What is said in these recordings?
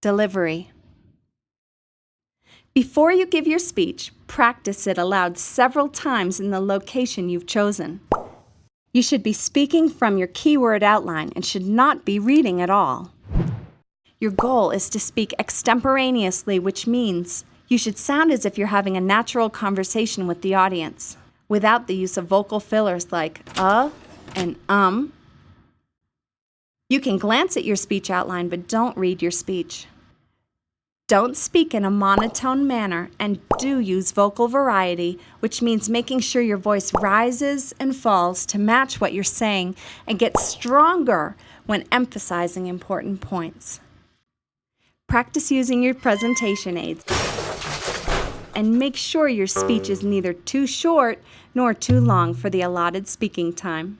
Delivery. Before you give your speech, practice it aloud several times in the location you've chosen. You should be speaking from your keyword outline and should not be reading at all. Your goal is to speak extemporaneously, which means you should sound as if you're having a natural conversation with the audience, without the use of vocal fillers like uh and um. You can glance at your speech outline, but don't read your speech. Don't speak in a monotone manner and do use vocal variety, which means making sure your voice rises and falls to match what you're saying and get stronger when emphasizing important points. Practice using your presentation aids and make sure your speech is neither too short nor too long for the allotted speaking time.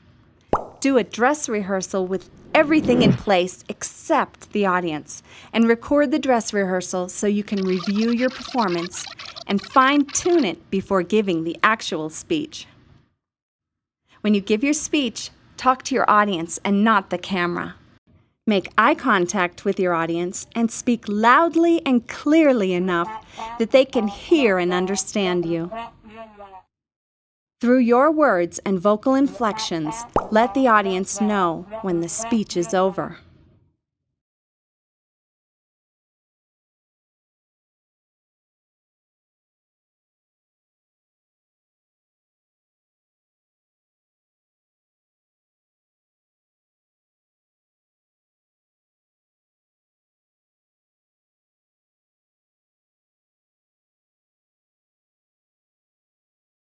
Do a dress rehearsal with everything in place except the audience and record the dress rehearsal so you can review your performance and fine tune it before giving the actual speech. When you give your speech, talk to your audience and not the camera. Make eye contact with your audience and speak loudly and clearly enough that they can hear and understand you. Through your words and vocal inflections, let the audience know when the speech is over.